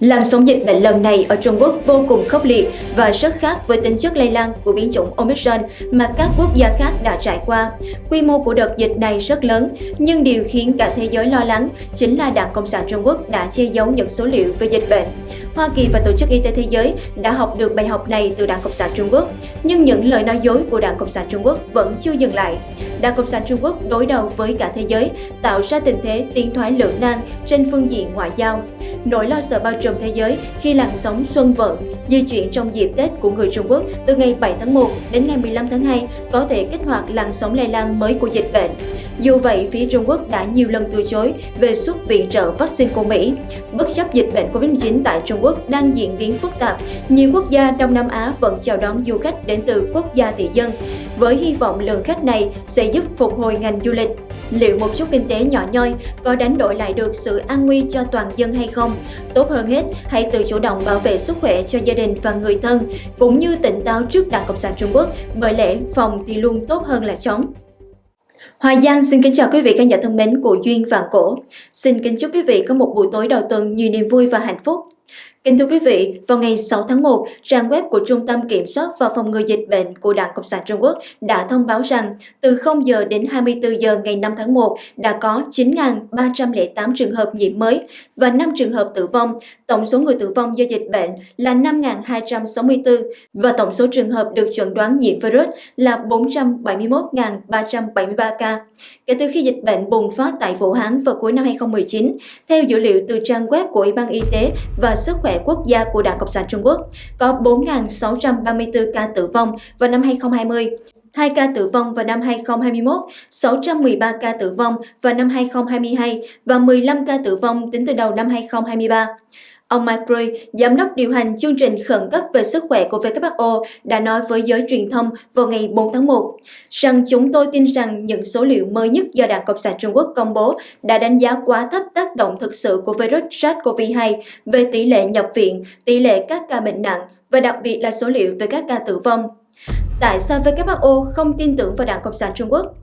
Làn sóng dịch bệnh lần này ở Trung Quốc vô cùng khốc liệt và rất khác với tính chất lây lan của biến chủng Omicron mà các quốc gia khác đã trải qua. Quy mô của đợt dịch này rất lớn, nhưng điều khiến cả thế giới lo lắng chính là Đảng Cộng sản Trung Quốc đã che giấu những số liệu về dịch bệnh. Hoa Kỳ và Tổ chức Y tế Thế giới đã học được bài học này từ Đảng Cộng sản Trung Quốc, nhưng những lời nói dối của Đảng Cộng sản Trung Quốc vẫn chưa dừng lại. Đảng Cộng sản Trung Quốc đối đầu với cả thế giới, tạo ra tình thế tiến thoái lưỡng nan trên phương diện ngoại giao. Nỗi lo sợ bao trùm thế giới khi làn sóng xuân vận di chuyển trong dịp Tết của người Trung Quốc từ ngày 7 tháng 1 đến ngày 15 tháng 2 có thể kích hoạt làn sóng lây lan mới của dịch bệnh. Dù vậy, phía Trung Quốc đã nhiều lần từ chối về xuất viện trợ vaccine của Mỹ. Bất chấp dịch bệnh COVID-19 tại Trung Quốc đang diễn biến phức tạp, nhiều quốc gia Đông Nam Á vẫn chào đón du khách đến từ quốc gia tỷ dân, với hy vọng lượng khách này sẽ giúp phục hồi ngành du lịch. Liệu một chút kinh tế nhỏ nhoi có đánh đổi lại được sự an nguy cho toàn dân hay không? Tốt hơn hết, hãy tự chủ động bảo vệ sức khỏe cho gia đình và người thân, cũng như tỉnh táo trước Đảng Cộng sản Trung Quốc, bởi lẽ phòng thì luôn tốt hơn là chống. Hoài Giang xin kính chào quý vị khán giả thân mến của Duyên Vạn Cổ. Xin kính chúc quý vị có một buổi tối đầu tuần nhiều niềm vui và hạnh phúc. Kính thưa quý vị, vào ngày 6 tháng 1, trang web của Trung tâm Kiểm soát và Phòng ngừa Dịch bệnh của Đảng Cộng sản Trung Quốc đã thông báo rằng từ 0 giờ đến 24 giờ ngày 5 tháng 1 đã có 9.308 trường hợp nhiễm mới và 5 trường hợp tử vong. Tổng số người tử vong do dịch bệnh là 5.264 và tổng số trường hợp được chuẩn đoán nhiễm virus là 471.373 ca. Kể từ khi dịch bệnh bùng phát tại Vũ Hán vào cuối năm 2019, theo dữ liệu từ trang web của Ủy ban Y tế và Sức khỏe quốc gia của Đảng Cộng sản Trung Quốc, có 4.634 ca tử vong vào năm 2020, 2 ca tử vong vào năm 2021, 613 ca tử vong vào năm 2022 và 15 ca tử vong tính từ đầu năm 2023. Ông Mike Gray, giám đốc điều hành chương trình khẩn cấp về sức khỏe của WHO, đã nói với giới truyền thông vào ngày 4 tháng 1 rằng chúng tôi tin rằng những số liệu mới nhất do Đảng Cộng sản Trung Quốc công bố đã đánh giá quá thấp tác động thực sự của virus SARS-CoV-2 về tỷ lệ nhập viện, tỷ lệ các ca bệnh nặng và đặc biệt là số liệu về các ca tử vong. Tại sao WHO không tin tưởng vào Đảng Cộng sản Trung Quốc?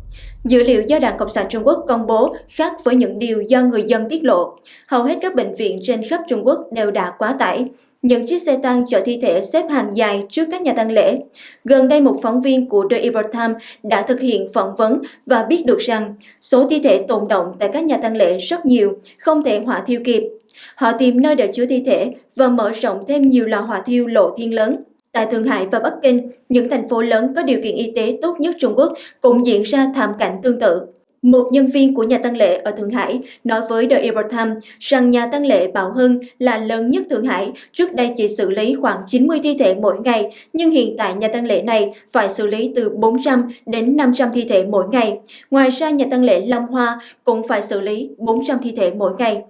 Dữ liệu do Đảng Cộng sản Trung Quốc công bố khác với những điều do người dân tiết lộ. Hầu hết các bệnh viện trên khắp Trung Quốc đều đã quá tải. Những chiếc xe tăng chở thi thể xếp hàng dài trước các nhà tang lễ. Gần đây một phóng viên của The Epoch Times đã thực hiện phỏng vấn và biết được rằng số thi thể tồn động tại các nhà tang lễ rất nhiều, không thể hỏa thiêu kịp. Họ tìm nơi để chứa thi thể và mở rộng thêm nhiều lò hỏa thiêu lộ thiên lớn. Tại Thượng Hải và Bắc Kinh, những thành phố lớn có điều kiện y tế tốt nhất Trung Quốc cũng diễn ra thảm cảnh tương tự. Một nhân viên của nhà tăng lễ ở Thượng Hải nói với The Epoch Times rằng nhà tăng lễ Bảo Hưng là lớn nhất Thượng Hải, trước đây chỉ xử lý khoảng 90 thi thể mỗi ngày, nhưng hiện tại nhà tăng lễ này phải xử lý từ 400 đến 500 thi thể mỗi ngày. Ngoài ra, nhà tăng lễ Long Hoa cũng phải xử lý 400 thi thể mỗi ngày.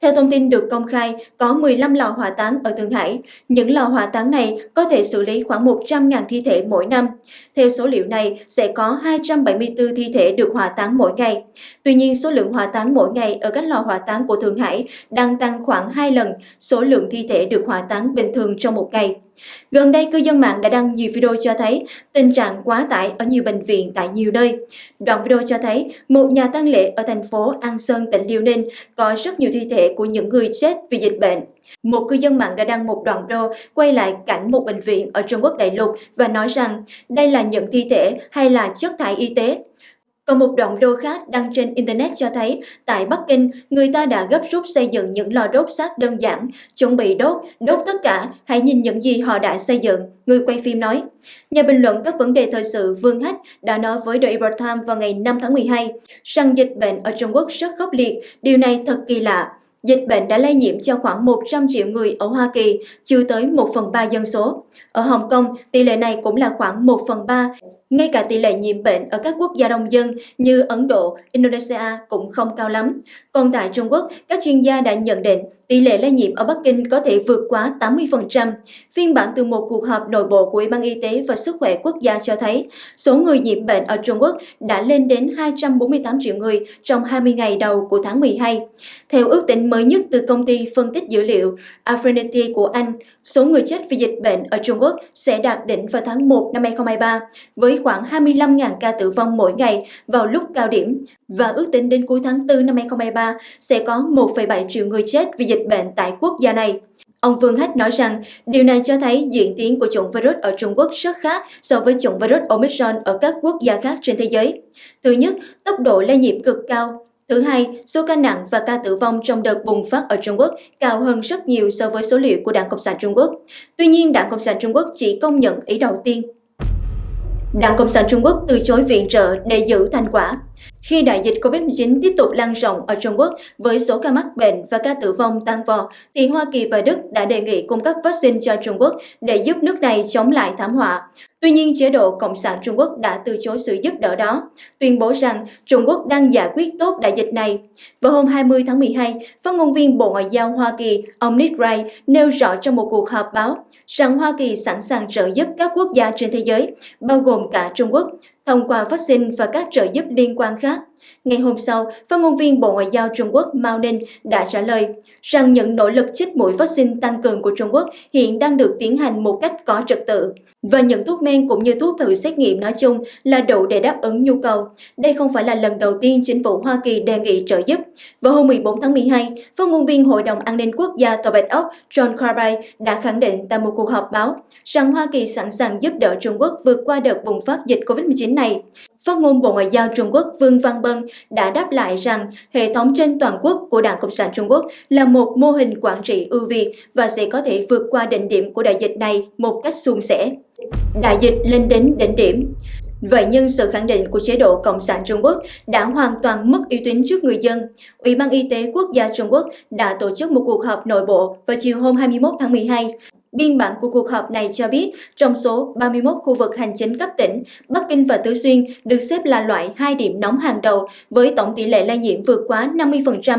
Theo thông tin được công khai, có 15 lò hỏa táng ở Thượng Hải. Những lò hỏa táng này có thể xử lý khoảng 100.000 thi thể mỗi năm. Theo số liệu này, sẽ có 274 thi thể được hỏa táng mỗi ngày. Tuy nhiên, số lượng hỏa táng mỗi ngày ở các lò hỏa táng của Thượng Hải đang tăng khoảng 2 lần số lượng thi thể được hỏa táng bình thường trong một ngày. Gần đây, cư dân mạng đã đăng nhiều video cho thấy tình trạng quá tải ở nhiều bệnh viện tại nhiều nơi. Đoạn video cho thấy một nhà tang lễ ở thành phố An Sơn, tỉnh Liêu Ninh có rất nhiều thi thể của những người chết vì dịch bệnh. Một cư dân mạng đã đăng một đoạn video quay lại cảnh một bệnh viện ở Trung Quốc đại lục và nói rằng đây là những thi thể hay là chất thải y tế. Còn một đoạn video khác đăng trên Internet cho thấy, tại Bắc Kinh, người ta đã gấp rút xây dựng những lò đốt xác đơn giản, chuẩn bị đốt, đốt tất cả, hãy nhìn những gì họ đã xây dựng, người quay phim nói. Nhà bình luận các vấn đề thời sự Vương Hách đã nói với The Epoch Times vào ngày 5 tháng 12 rằng dịch bệnh ở Trung Quốc rất khốc liệt, điều này thật kỳ lạ. Dịch bệnh đã lây nhiễm cho khoảng 100 triệu người ở Hoa Kỳ, chưa tới 1 phần 3 dân số. Ở Hồng Kông, tỷ lệ này cũng là khoảng 1 phần 3 ngay cả tỷ lệ nhiễm bệnh ở các quốc gia đông dân như Ấn Độ, Indonesia cũng không cao lắm. Còn tại Trung Quốc, các chuyên gia đã nhận định tỷ lệ lây nhiễm ở Bắc Kinh có thể vượt quá 80%. Phiên bản từ một cuộc họp nội bộ của Ủy ban Y tế và Sức khỏe quốc gia cho thấy số người nhiễm bệnh ở Trung Quốc đã lên đến 248 triệu người trong 20 ngày đầu của tháng 12. Theo ước tính mới nhất từ công ty phân tích dữ liệu Affinity của Anh, số người chết vì dịch bệnh ở Trung Quốc sẽ đạt đỉnh vào tháng 1 năm 2023 với khoảng 25.000 ca tử vong mỗi ngày vào lúc cao điểm và ước tính đến cuối tháng 4 năm 2023 sẽ có 1,7 triệu người chết vì dịch bệnh tại quốc gia này. Ông Vương Hách nói rằng điều này cho thấy diễn tiến của chủng virus ở Trung Quốc rất khác so với chủng virus Omicron ở các quốc gia khác trên thế giới. Thứ nhất, tốc độ lây nhiễm cực cao. Thứ hai, số ca nặng và ca tử vong trong đợt bùng phát ở Trung Quốc cao hơn rất nhiều so với số liệu của Đảng Cộng sản Trung Quốc. Tuy nhiên, Đảng Cộng sản Trung Quốc chỉ công nhận ý đầu tiên. Đảng Cộng sản Trung Quốc từ chối viện trợ để giữ thành quả. Khi đại dịch COVID-19 tiếp tục lan rộng ở Trung Quốc với số ca mắc bệnh và ca tử vong tăng vọt, thì Hoa Kỳ và Đức đã đề nghị cung cấp vaccine cho Trung Quốc để giúp nước này chống lại thảm họa. Tuy nhiên, chế độ Cộng sản Trung Quốc đã từ chối sự giúp đỡ đó, tuyên bố rằng Trung Quốc đang giải quyết tốt đại dịch này. Vào hôm 20 tháng 12, phát ngôn viên Bộ Ngoại giao Hoa Kỳ, ông Nick Wright, nêu rõ trong một cuộc họp báo rằng Hoa Kỳ sẵn sàng trợ giúp các quốc gia trên thế giới, bao gồm cả Trung Quốc, thông qua vaccine và các trợ giúp liên quan khác. Ngày hôm sau, phát ngôn viên Bộ Ngoại giao Trung Quốc Mao Ninh đã trả lời rằng những nỗ lực chích mũi vaccine tăng cường của Trung Quốc hiện đang được tiến hành một cách có trật tự và những thuốc men cũng như thuốc thử xét nghiệm nói chung là đủ để đáp ứng nhu cầu. Đây không phải là lần đầu tiên chính phủ Hoa Kỳ đề nghị trợ giúp. Vào hôm 14 tháng 12, phát ngôn viên Hội đồng An ninh Quốc gia Tòa Bạch Ốc John Kirby đã khẳng định tại một cuộc họp báo rằng Hoa Kỳ sẵn sàng giúp đỡ Trung Quốc vượt qua đợt bùng phát dịch COVID-19 này. Phát ngôn Bộ Ngoại giao Trung Quốc Vương Văn Bân đã đáp lại rằng hệ thống trên toàn quốc của Đảng Cộng sản Trung Quốc là một mô hình quản trị ưu việt và sẽ có thể vượt qua đỉnh điểm của đại dịch này một cách suôn sẻ. Đại dịch lên đến đỉnh điểm. Vậy nhưng sự khẳng định của chế độ Cộng sản Trung Quốc đã hoàn toàn mất uy tín trước người dân. Ủy ban Y tế Quốc gia Trung Quốc đã tổ chức một cuộc họp nội bộ vào chiều hôm 21 tháng 12 Biên bản của cuộc họp này cho biết, trong số 31 khu vực hành chính cấp tỉnh, Bắc Kinh và Tứ Xuyên được xếp là loại hai điểm nóng hàng đầu với tổng tỷ lệ lây nhiễm vượt quá 50%.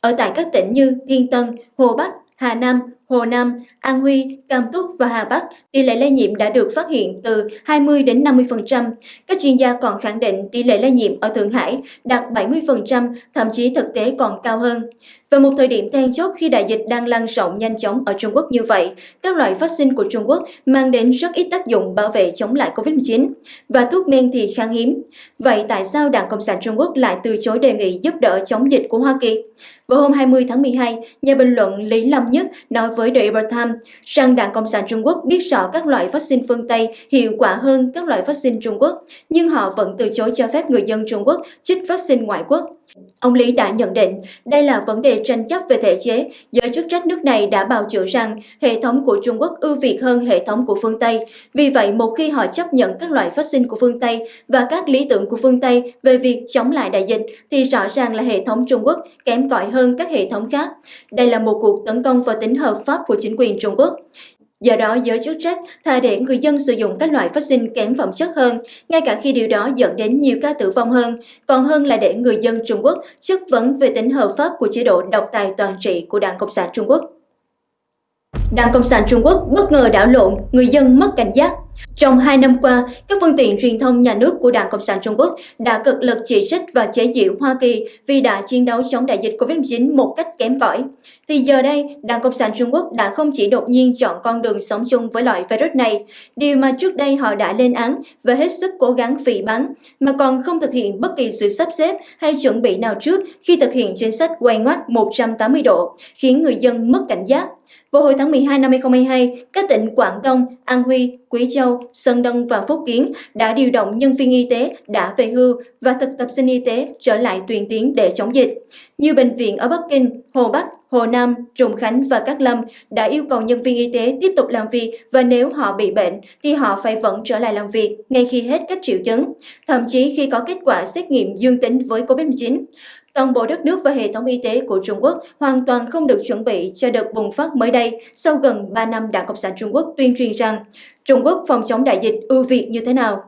Ở tại các tỉnh như Thiên Tân, Hồ Bắc, Hà Nam, Hồ Nam, An Huy, Cam Túc và Hà Bắc, tỷ lệ lây nhiễm đã được phát hiện từ 20 đến 50%. Các chuyên gia còn khẳng định tỷ lệ lây nhiễm ở Thượng Hải đạt 70%, thậm chí thực tế còn cao hơn. Vào một thời điểm then chốt khi đại dịch đang lan rộng nhanh chóng ở Trung Quốc như vậy, các loại vaccine của Trung Quốc mang đến rất ít tác dụng bảo vệ chống lại COVID-19 và thuốc men thì khan hiếm. Vậy tại sao Đảng Cộng sản Trung Quốc lại từ chối đề nghị giúp đỡ chống dịch của Hoa Kỳ? Vào hôm 20 tháng 12, nhà bình luận Lý Lâm Nhất nói với The Epoch Times rằng Đảng Cộng sản Trung Quốc biết rõ các loại vaccine phương Tây hiệu quả hơn các loại vaccine Trung Quốc, nhưng họ vẫn từ chối cho phép người dân Trung Quốc chích vaccine ngoại quốc. Ông Lý đã nhận định đây là vấn đề tranh chấp về thể chế, giới chức trách nước này đã bào chữa rằng hệ thống của Trung Quốc ưu việt hơn hệ thống của phương Tây. Vì vậy, một khi họ chấp nhận các loại vaccine của phương Tây và các lý tưởng của phương Tây về việc chống lại đại dịch, thì rõ ràng là hệ thống Trung Quốc kém cỏi hơn các hệ thống khác. Đây là một cuộc tấn công vào tính hợp pháp của chính quyền Trung Quốc. Do đó, giới chức trách thà để người dân sử dụng các loại vaccine kém phẩm chất hơn, ngay cả khi điều đó dẫn đến nhiều ca tử vong hơn, còn hơn là để người dân Trung Quốc chất vấn về tính hợp pháp của chế độ độc tài toàn trị của Đảng Cộng sản Trung Quốc. Đảng Cộng sản Trung Quốc bất ngờ đảo lộn, người dân mất cảnh giác. Trong hai năm qua, các phương tiện truyền thông nhà nước của Đảng Cộng sản Trung Quốc đã cực lực chỉ trích và chế giễu Hoa Kỳ vì đã chiến đấu chống đại dịch COVID-19 một cách kém cỏi. Thì giờ đây, Đảng Cộng sản Trung Quốc đã không chỉ đột nhiên chọn con đường sống chung với loại virus này, điều mà trước đây họ đã lên án và hết sức cố gắng phỉ báng mà còn không thực hiện bất kỳ sự sắp xếp hay chuẩn bị nào trước khi thực hiện chính sách quay ngoắt 180 độ, khiến người dân mất cảnh giác. Vào hồi tháng 12 năm 2022, các tỉnh Quảng Đông, An Huy, Quý Châu, Sơn Đông và Phúc Kiến đã điều động nhân viên y tế đã về hưu và thực tập sinh y tế trở lại tuyển tiến để chống dịch. Nhiều bệnh viện ở Bắc Kinh, Hồ Bắc, Hồ Nam, Trùng Khánh và Cát Lâm đã yêu cầu nhân viên y tế tiếp tục làm việc và nếu họ bị bệnh thì họ phải vẫn trở lại làm việc ngay khi hết các triệu chứng, thậm chí khi có kết quả xét nghiệm dương tính với COVID-19. Toàn bộ đất nước và hệ thống y tế của Trung Quốc hoàn toàn không được chuẩn bị cho đợt bùng phát mới đây sau gần 3 năm Đảng Cộng sản Trung Quốc tuyên truyền rằng Trung Quốc phòng chống đại dịch ưu việt như thế nào.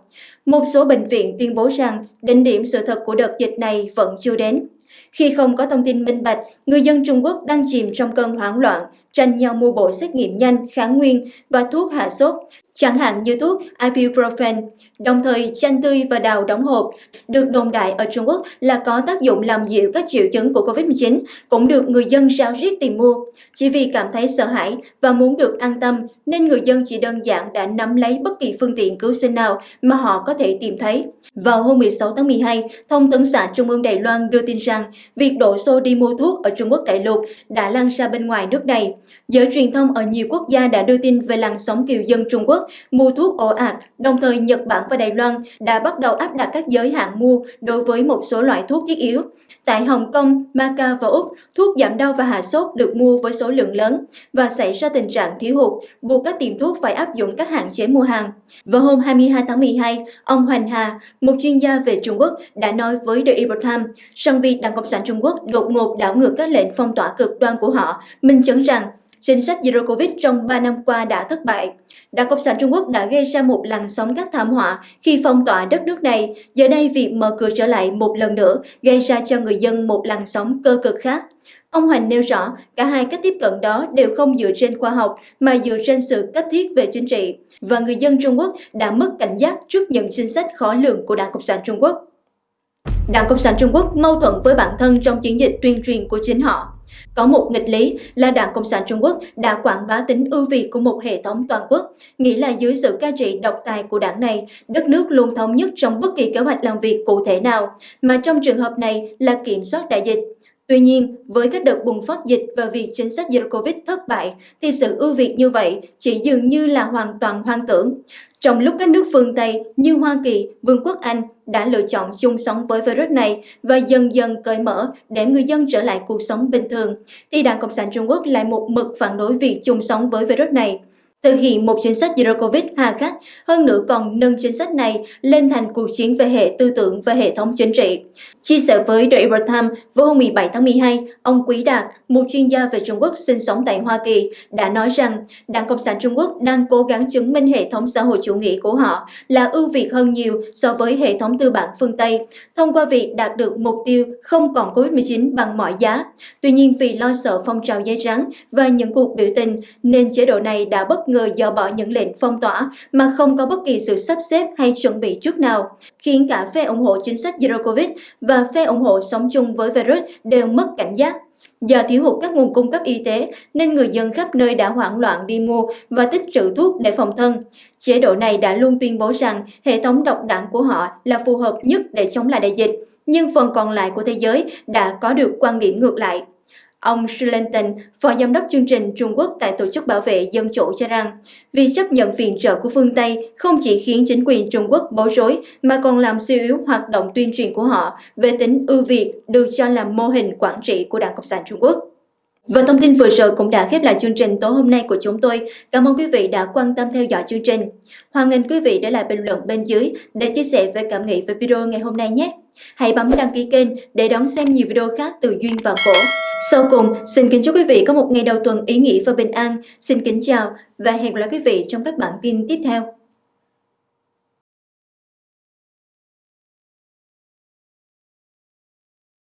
Một số bệnh viện tuyên bố rằng đỉnh điểm sự thật của đợt dịch này vẫn chưa đến. Khi không có thông tin minh bạch, người dân Trung Quốc đang chìm trong cơn hoảng loạn, tranh nhau mua bộ xét nghiệm nhanh, kháng nguyên và thuốc hạ sốt, chẳng hạn như thuốc ibuprofen, đồng thời chanh tươi và đào đóng hộp, được đồn đại ở Trung Quốc là có tác dụng làm dịu các triệu chứng của COVID-19, cũng được người dân rao riết tìm mua. Chỉ vì cảm thấy sợ hãi và muốn được an tâm nên người dân chỉ đơn giản đã nắm lấy bất kỳ phương tiện cứu sinh nào mà họ có thể tìm thấy. Vào hôm 16 tháng 12, Thông tấn xã Trung ương Đài Loan đưa tin rằng việc đổ xô đi mua thuốc ở Trung Quốc đại lục đã lan ra bên ngoài nước này. Giới truyền thông ở nhiều quốc gia đã đưa tin về làn sóng kiều dân Trung Quốc mua thuốc ồ ạt, đồng thời Nhật Bản và Đài Loan đã bắt đầu áp đặt các giới hạn mua đối với một số loại thuốc thiết yếu. Tại Hồng Kông, Macau và Úc, thuốc giảm đau và hạ sốt được mua với số lượng lớn và xảy ra tình trạng thiếu hụt, buộc các tiệm thuốc phải áp dụng các hạn chế mua hàng. Vào hôm 22 tháng 12, ông Hoành Hà, một chuyên gia về Trung Quốc, đã nói với The Epoch Times rằng việc Đảng Cộng sản Trung Quốc đột ngột đảo ngược các lệnh phong tỏa cực đoan của họ, minh chứng rằng chính sách Zero Covid trong 3 năm qua đã thất bại. Đảng Cộng sản Trung Quốc đã gây ra một làn sóng các thảm họa khi phong tỏa đất nước này. Giờ đây việc mở cửa trở lại một lần nữa gây ra cho người dân một làn sóng cơ cực khác. Ông Hoành nêu rõ, cả hai cách tiếp cận đó đều không dựa trên khoa học mà dựa trên sự cấp thiết về chính trị, và người dân Trung Quốc đã mất cảnh giác trước những chính sách khó lường của Đảng Cộng sản Trung Quốc. Đảng Cộng sản Trung Quốc mâu thuẫn với bản thân trong chiến dịch tuyên truyền của chính họ. Có một nghịch lý là Đảng Cộng sản Trung Quốc đã quảng bá tính ưu việt của một hệ thống toàn quốc, nghĩa là dưới sự cai trị độc tài của đảng này, đất nước luôn thống nhất trong bất kỳ kế hoạch làm việc cụ thể nào, mà trong trường hợp này là kiểm soát đại dịch. Tuy nhiên, với các đợt bùng phát dịch và việc chính sách Zero Covid thất bại, thì sự ưu việt như vậy chỉ dường như là hoàn toàn hoang tưởng. Trong lúc các nước phương Tây như Hoa Kỳ, Vương quốc Anh đã lựa chọn chung sống với virus này và dần dần cởi mở để người dân trở lại cuộc sống bình thường, thì Đảng Cộng sản Trung Quốc lại một mực phản đối việc chung sống với virus này thực hiện một chính sách Zero Covid hà khắc, hơn nữa còn nâng chính sách này lên thành cuộc chiến về hệ tư tưởng và hệ thống chính trị. Chia sẻ với The Epoch Times vào hôm 17 tháng 12, ông Quý Đạt, một chuyên gia về Trung Quốc sinh sống tại Hoa Kỳ, đã nói rằng Đảng Cộng sản Trung Quốc đang cố gắng chứng minh hệ thống xã hội chủ nghĩa của họ là ưu việt hơn nhiều so với hệ thống tư bản phương Tây, thông qua việc đạt được mục tiêu không còn COVID-19 bằng mọi giá. Tuy nhiên vì lo sợ phong trào dây rắn và những cuộc biểu tình, nên chế độ này đã bất ngờ dỡ bỏ những lệnh phong tỏa mà không có bất kỳ sự sắp xếp hay chuẩn bị trước nào, khiến cả phe ủng hộ chính sách Zero Covid và phe ủng hộ sống chung với virus đều mất cảnh giác. Do thiếu hụt các nguồn cung cấp y tế nên người dân khắp nơi đã hoảng loạn đi mua và tích trữ thuốc để phòng thân. Chế độ này đã luôn tuyên bố rằng hệ thống độc đảng của họ là phù hợp nhất để chống lại đại dịch, nhưng phần còn lại của thế giới đã có được quan điểm ngược lại. Ông Schlenton, phó giám đốc chương trình Trung Quốc tại Tổ chức Bảo vệ Dân chủ cho rằng, việc chấp nhận viện trợ của phương Tây không chỉ khiến chính quyền Trung Quốc bối rối mà còn làm suy yếu hoạt động tuyên truyền của họ về tính ưu việt được cho là mô hình quản trị của Đảng Cộng sản Trung Quốc. Và thông tin vừa rồi cũng đã khép lại chương trình tối hôm nay của chúng tôi. Cảm ơn quý vị đã quan tâm theo dõi chương trình. Hoan nghênh quý vị để lại bình luận bên dưới để chia sẻ về cảm nghĩ về video ngày hôm nay nhé. Hãy bấm đăng ký kênh để đón xem nhiều video khác từ Duyên và cổ Sau cùng, xin kính chúc quý vị có một ngày đầu tuần ý nghĩa và bình an. Xin kính chào và hẹn gặp lại quý vị trong các bản tin tiếp theo.